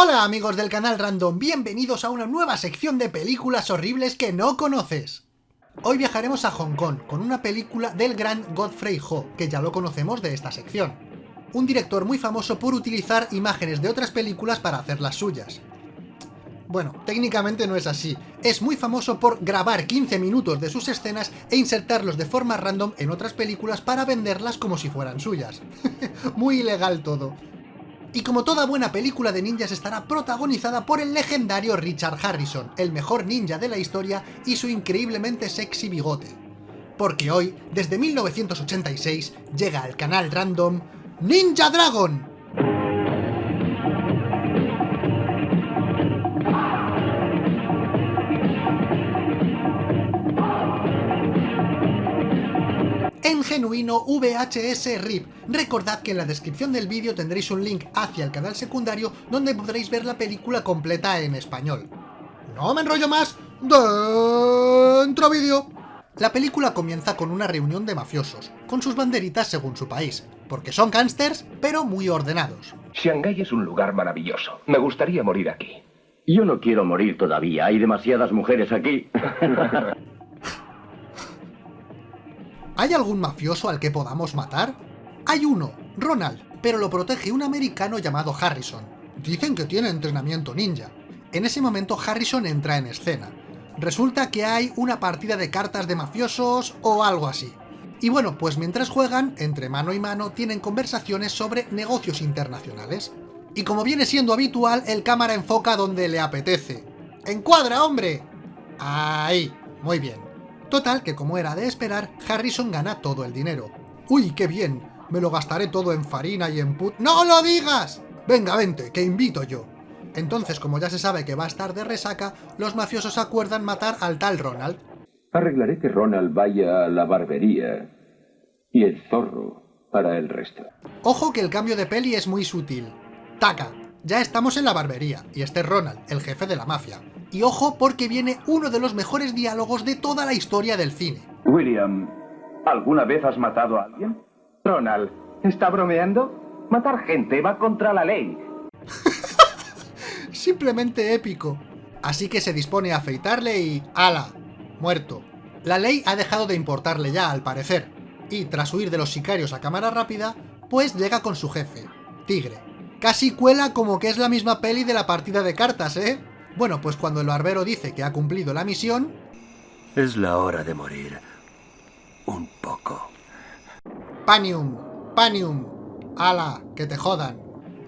Hola amigos del canal Random, bienvenidos a una nueva sección de películas horribles que no conoces. Hoy viajaremos a Hong Kong con una película del gran Godfrey Ho, que ya lo conocemos de esta sección. Un director muy famoso por utilizar imágenes de otras películas para hacer las suyas. Bueno, técnicamente no es así. Es muy famoso por grabar 15 minutos de sus escenas e insertarlos de forma random en otras películas para venderlas como si fueran suyas. muy ilegal todo. Y como toda buena película de ninjas estará protagonizada por el legendario Richard Harrison, el mejor ninja de la historia y su increíblemente sexy bigote. Porque hoy, desde 1986, llega al canal random Ninja Dragon, en genuino VHS RIP. Recordad que en la descripción del vídeo tendréis un link hacia el canal secundario donde podréis ver la película completa en español. No me enrollo más, dentro vídeo. La película comienza con una reunión de mafiosos, con sus banderitas según su país, porque son gángsters, pero muy ordenados. Shanghái es un lugar maravilloso. Me gustaría morir aquí. Yo no quiero morir todavía, hay demasiadas mujeres aquí. ¿Hay algún mafioso al que podamos matar? Hay uno, Ronald, pero lo protege un americano llamado Harrison. Dicen que tiene entrenamiento ninja. En ese momento Harrison entra en escena. Resulta que hay una partida de cartas de mafiosos o algo así. Y bueno, pues mientras juegan, entre mano y mano, tienen conversaciones sobre negocios internacionales. Y como viene siendo habitual, el cámara enfoca donde le apetece. ¡Encuadra, hombre! Ahí, muy bien. Total, que como era de esperar, Harrison gana todo el dinero. ¡Uy, qué bien! Me lo gastaré todo en farina y en put... ¡No lo digas! Venga, vente, que invito yo. Entonces, como ya se sabe que va a estar de resaca, los mafiosos acuerdan matar al tal Ronald. Arreglaré que Ronald vaya a la barbería y el zorro para el resto. Ojo que el cambio de peli es muy sutil. Taca, ya estamos en la barbería, y este es Ronald, el jefe de la mafia. Y ojo porque viene uno de los mejores diálogos de toda la historia del cine. William, ¿alguna vez has matado a alguien? Ronald, ¿está bromeando? Matar gente va contra la ley. Simplemente épico. Así que se dispone a afeitarle y... ¡Hala! Muerto. La ley ha dejado de importarle ya, al parecer. Y tras huir de los sicarios a cámara rápida, pues llega con su jefe, Tigre. Casi cuela como que es la misma peli de la partida de cartas, ¿eh? Bueno, pues cuando el barbero dice que ha cumplido la misión... Es la hora de morir. Un poco. Panium, Panium, ala, que te jodan.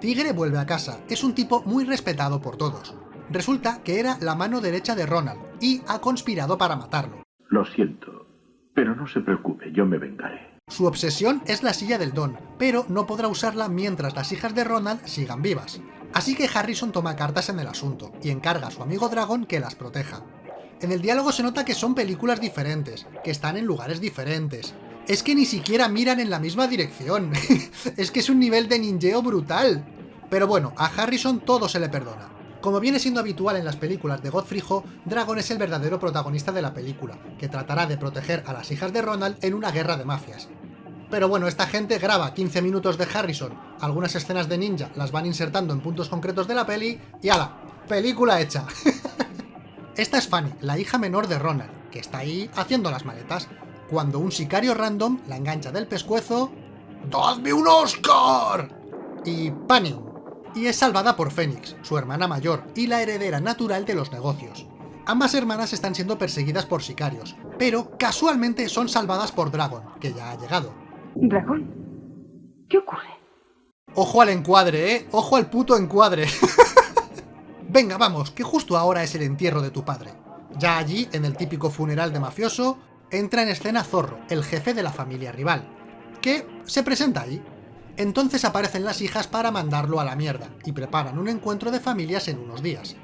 Tigre vuelve a casa, es un tipo muy respetado por todos. Resulta que era la mano derecha de Ronald, y ha conspirado para matarlo. Lo siento, pero no se preocupe, yo me vengaré. Su obsesión es la silla del Don, pero no podrá usarla mientras las hijas de Ronald sigan vivas. Así que Harrison toma cartas en el asunto, y encarga a su amigo Dragon que las proteja. En el diálogo se nota que son películas diferentes, que están en lugares diferentes. Es que ni siquiera miran en la misma dirección. es que es un nivel de ninjeo brutal. Pero bueno, a Harrison todo se le perdona. Como viene siendo habitual en las películas de Godfrey Ho, Dragon es el verdadero protagonista de la película, que tratará de proteger a las hijas de Ronald en una guerra de mafias. Pero bueno, esta gente graba 15 minutos de Harrison, algunas escenas de ninja las van insertando en puntos concretos de la peli, y ¡ala! ¡Película hecha! esta es Fanny, la hija menor de Ronald, que está ahí haciendo las maletas, cuando un sicario random la engancha del pescuezo... ¡Dadme un Oscar! Y ¡Panium! Y es salvada por Fénix, su hermana mayor, y la heredera natural de los negocios. Ambas hermanas están siendo perseguidas por sicarios, pero casualmente son salvadas por Dragon, que ya ha llegado. Dragón, ¿qué ocurre? Ojo al encuadre, ¿eh? Ojo al puto encuadre. Venga, vamos, que justo ahora es el entierro de tu padre. Ya allí, en el típico funeral de mafioso, entra en escena Zorro, el jefe de la familia rival, que se presenta ahí. Entonces aparecen las hijas para mandarlo a la mierda, y preparan un encuentro de familias en unos días.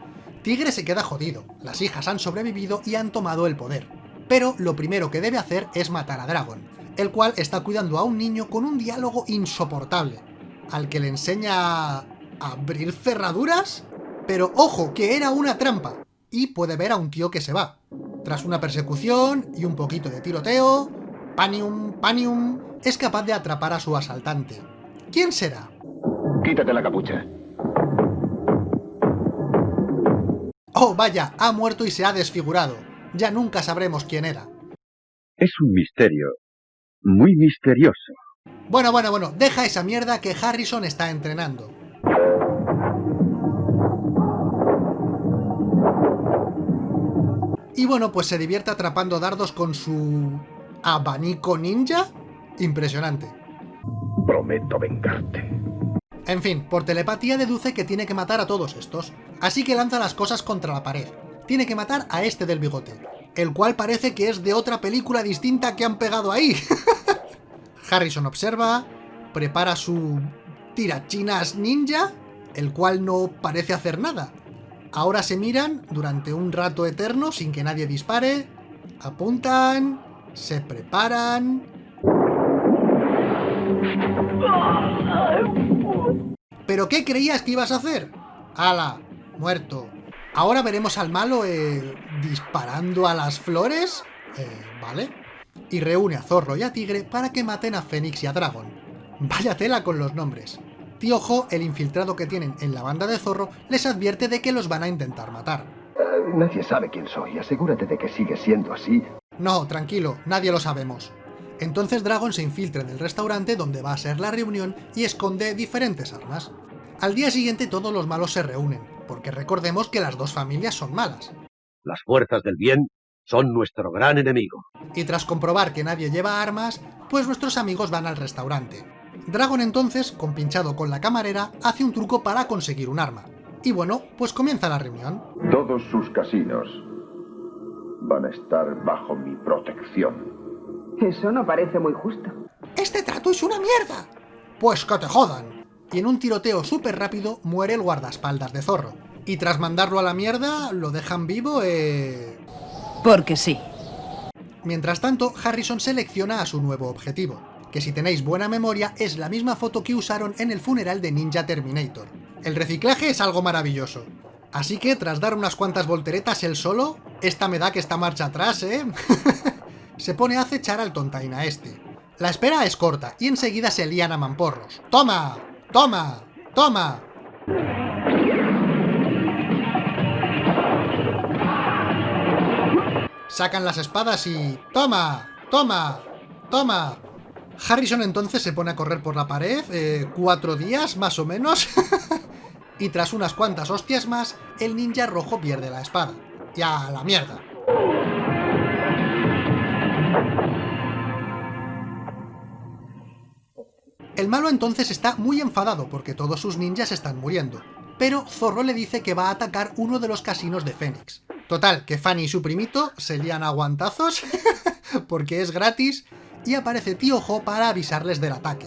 Tigre se queda jodido, las hijas han sobrevivido y han tomado el poder. Pero lo primero que debe hacer es matar a Dragon, el cual está cuidando a un niño con un diálogo insoportable, al que le enseña a abrir cerraduras, pero ojo, que era una trampa, y puede ver a un tío que se va. Tras una persecución y un poquito de tiroteo, Panium, Panium, es capaz de atrapar a su asaltante. ¿Quién será? Quítate la capucha. Oh, vaya, ha muerto y se ha desfigurado. Ya nunca sabremos quién era. Es un misterio. Muy misterioso. Bueno, bueno, bueno, deja esa mierda que Harrison está entrenando. Y bueno, pues se divierte atrapando dardos con su... abanico ninja. Impresionante. Prometo vengarte. En fin, por telepatía deduce que tiene que matar a todos estos, así que lanza las cosas contra la pared. Tiene que matar a este del bigote, el cual parece que es de otra película distinta que han pegado ahí. Harrison observa, prepara su tirachinas ninja, el cual no parece hacer nada. Ahora se miran durante un rato eterno sin que nadie dispare, apuntan, se preparan... ¿Pero qué creías que ibas a hacer? ¡Hala! Muerto. Ahora veremos al malo eh, disparando a las flores. Eh, ¿Vale? Y reúne a Zorro y a Tigre para que maten a Fénix y a Dragon. Vaya tela con los nombres. Tío Jo, el infiltrado que tienen en la banda de Zorro, les advierte de que los van a intentar matar. Eh, nadie sabe quién soy. Asegúrate de que sigue siendo así. No, tranquilo, nadie lo sabemos. Entonces Dragon se infiltra en el restaurante donde va a ser la reunión y esconde diferentes armas. Al día siguiente todos los malos se reúnen, porque recordemos que las dos familias son malas. Las fuerzas del bien son nuestro gran enemigo. Y tras comprobar que nadie lleva armas, pues nuestros amigos van al restaurante. Dragon entonces, compinchado con la camarera, hace un truco para conseguir un arma. Y bueno, pues comienza la reunión. Todos sus casinos van a estar bajo mi protección. Eso no parece muy justo. ¡Este trato es una mierda! Pues que te jodan. Y en un tiroteo súper rápido muere el guardaespaldas de Zorro. Y tras mandarlo a la mierda, lo dejan vivo, eh... Porque sí. Mientras tanto, Harrison selecciona a su nuevo objetivo, que si tenéis buena memoria es la misma foto que usaron en el funeral de Ninja Terminator. El reciclaje es algo maravilloso. Así que, tras dar unas cuantas volteretas él solo, esta me da que está marcha atrás, ¿eh? se pone a acechar al tontaina este. La espera es corta y enseguida se lían a mamporros. ¡Toma! ¡Toma! ¡Toma! Sacan las espadas y... ¡Toma! ¡Toma! ¡Toma! Harrison entonces se pone a correr por la pared, eh, cuatro días más o menos, y tras unas cuantas hostias más, el ninja rojo pierde la espada. ¡Ya, la mierda! El malo entonces está muy enfadado porque todos sus ninjas están muriendo, pero Zorro le dice que va a atacar uno de los casinos de Fénix. Total, que Fanny y su primito se lían a guantazos, porque es gratis, y aparece Tío Jo para avisarles del ataque.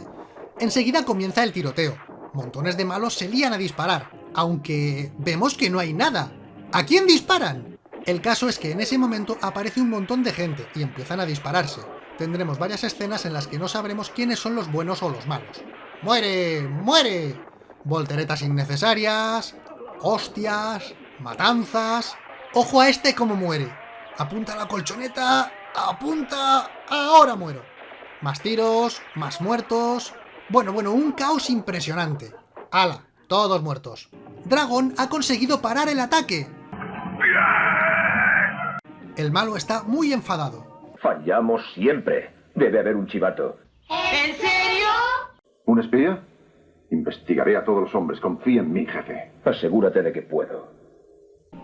Enseguida comienza el tiroteo. Montones de malos se lían a disparar, aunque vemos que no hay nada. ¿A quién disparan? El caso es que en ese momento aparece un montón de gente y empiezan a dispararse tendremos varias escenas en las que no sabremos quiénes son los buenos o los malos. ¡Muere! ¡Muere! Volteretas innecesarias, hostias, matanzas... ¡Ojo a este cómo muere! Apunta la colchoneta, apunta... ¡Ahora muero! Más tiros, más muertos... Bueno, bueno, un caos impresionante. ¡Hala! Todos muertos. Dragon ha conseguido parar el ataque. El malo está muy enfadado. Fallamos siempre. Debe haber un chivato. ¿En serio? ¿Un espía? Investigaré a todos los hombres. Confía en mí, jefe. Asegúrate de que puedo.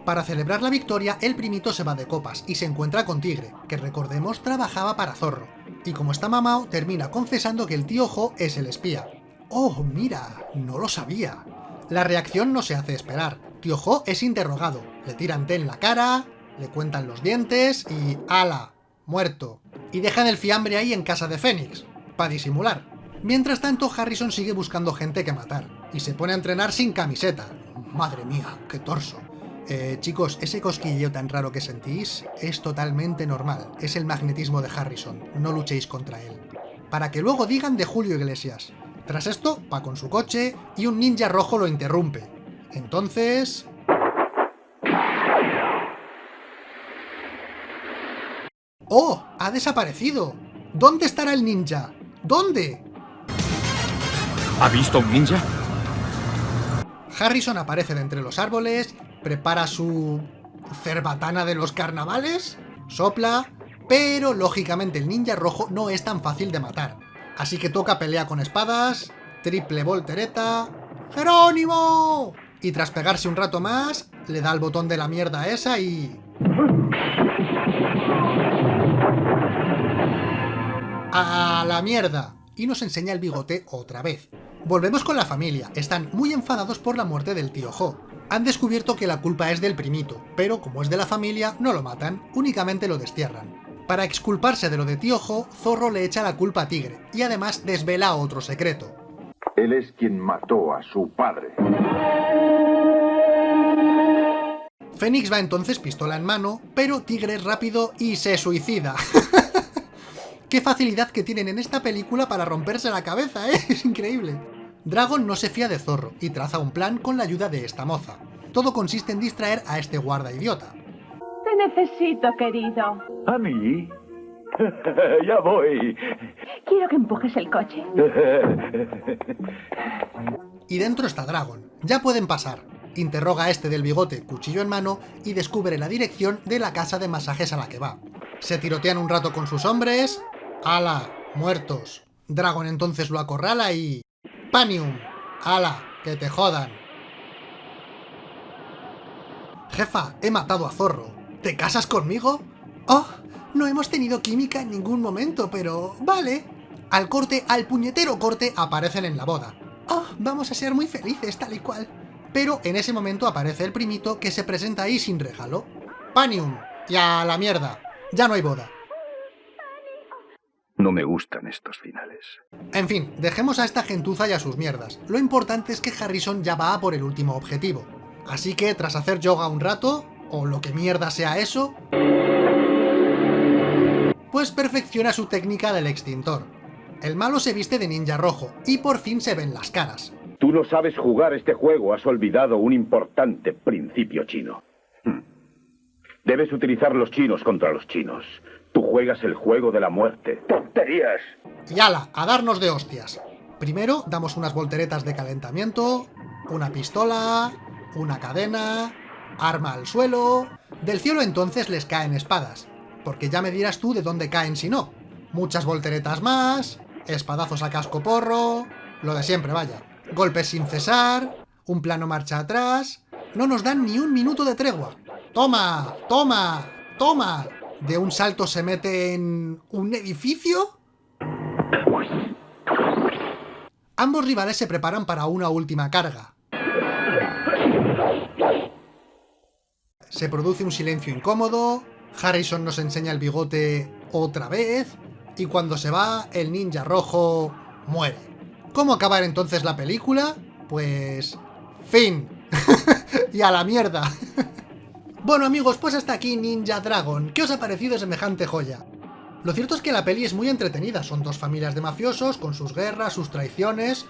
Para celebrar la victoria, el primito se va de copas y se encuentra con Tigre, que recordemos trabajaba para Zorro. Y como está mamao, termina confesando que el tío Jo es el espía. ¡Oh, mira! No lo sabía. La reacción no se hace esperar. Tío Jo es interrogado, le tiran té en la cara, le cuentan los dientes y... ¡Hala! muerto, y dejan el fiambre ahí en casa de Fénix, para disimular. Mientras tanto, Harrison sigue buscando gente que matar, y se pone a entrenar sin camiseta. Madre mía, qué torso. Eh, chicos, ese cosquilleo tan raro que sentís es totalmente normal, es el magnetismo de Harrison, no luchéis contra él. Para que luego digan de Julio Iglesias. Tras esto, va con su coche y un ninja rojo lo interrumpe. Entonces... ¡Oh! ¡Ha desaparecido! ¿Dónde estará el ninja? ¿Dónde? ¿Ha visto un ninja? Harrison aparece de entre los árboles, prepara su cerbatana de los carnavales, sopla, pero lógicamente el ninja rojo no es tan fácil de matar. Así que toca pelea con espadas, triple voltereta... ¡Jerónimo! Y tras pegarse un rato más, le da el botón de la mierda esa y... ¡A la mierda! Y nos enseña el bigote otra vez. Volvemos con la familia, están muy enfadados por la muerte del tío Jo. Han descubierto que la culpa es del primito, pero como es de la familia, no lo matan, únicamente lo destierran. Para exculparse de lo de tío Jo, Zorro le echa la culpa a Tigre, y además desvela otro secreto. Él es quien mató a su padre. Fénix va entonces pistola en mano, pero Tigre es rápido y se suicida. Qué facilidad que tienen en esta película para romperse la cabeza, ¿eh? Es increíble. Dragon no se fía de Zorro y traza un plan con la ayuda de esta moza. Todo consiste en distraer a este guarda idiota. Te necesito, querido. ¿A mí? ya voy. Quiero que empujes el coche. Y dentro está Dragon. Ya pueden pasar. Interroga a este del bigote, cuchillo en mano, y descubre la dirección de la casa de masajes a la que va. Se tirotean un rato con sus hombres... ¡Hala! Muertos. Dragon entonces lo acorrala y... ¡Panium! ¡Hala! ¡Que te jodan! Jefa, he matado a Zorro. ¿Te casas conmigo? ¡Oh! No hemos tenido química en ningún momento, pero... vale. Al corte, al puñetero corte, aparecen en la boda. ¡Oh! Vamos a ser muy felices, tal y cual. Pero en ese momento aparece el primito que se presenta ahí sin regalo. ¡Panium! Y a la mierda. Ya no hay boda. No me gustan estos finales. En fin, dejemos a esta gentuza y a sus mierdas. Lo importante es que Harrison ya va a por el último objetivo. Así que, tras hacer yoga un rato, o lo que mierda sea eso, pues perfecciona su técnica del extintor. El malo se viste de ninja rojo, y por fin se ven las caras. Tú no sabes jugar este juego, has olvidado un importante principio chino. Hmm. Debes utilizar los chinos contra los chinos. Tú juegas el juego de la muerte. ¡Tonterías! Y ala, a darnos de hostias. Primero damos unas volteretas de calentamiento, una pistola, una cadena, arma al suelo... Del cielo entonces les caen espadas, porque ya me dirás tú de dónde caen si no. Muchas volteretas más, espadazos a casco porro... Lo de siempre, vaya. Golpes sin cesar, un plano marcha atrás... No nos dan ni un minuto de tregua. ¡Toma! ¡Toma! ¡Toma! De un salto se mete en un edificio? Ambos rivales se preparan para una última carga. Se produce un silencio incómodo, Harrison nos enseña el bigote otra vez, y cuando se va, el ninja rojo muere. ¿Cómo acabar entonces la película? Pues... fin. y a la mierda. Bueno amigos, pues hasta aquí Ninja Dragon. ¿Qué os ha parecido semejante joya? Lo cierto es que la peli es muy entretenida, son dos familias de mafiosos, con sus guerras, sus traiciones...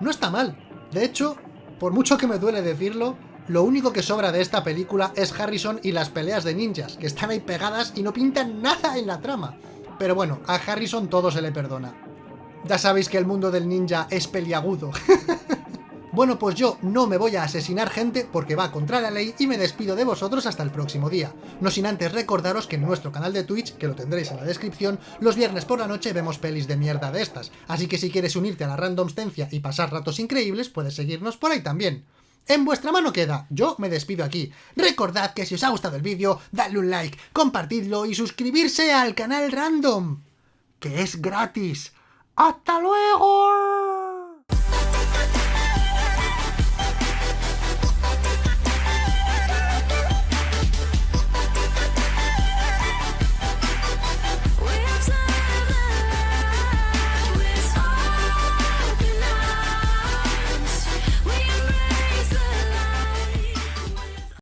No está mal. De hecho, por mucho que me duele decirlo, lo único que sobra de esta película es Harrison y las peleas de ninjas, que están ahí pegadas y no pintan nada en la trama. Pero bueno, a Harrison todo se le perdona. Ya sabéis que el mundo del ninja es peliagudo. Bueno, pues yo no me voy a asesinar gente porque va contra la ley y me despido de vosotros hasta el próximo día. No sin antes recordaros que en nuestro canal de Twitch, que lo tendréis en la descripción, los viernes por la noche vemos pelis de mierda de estas, así que si quieres unirte a la randomstencia y pasar ratos increíbles, puedes seguirnos por ahí también. En vuestra mano queda, yo me despido aquí. Recordad que si os ha gustado el vídeo, dadle un like, compartidlo y suscribirse al canal random, que es gratis. ¡Hasta luego!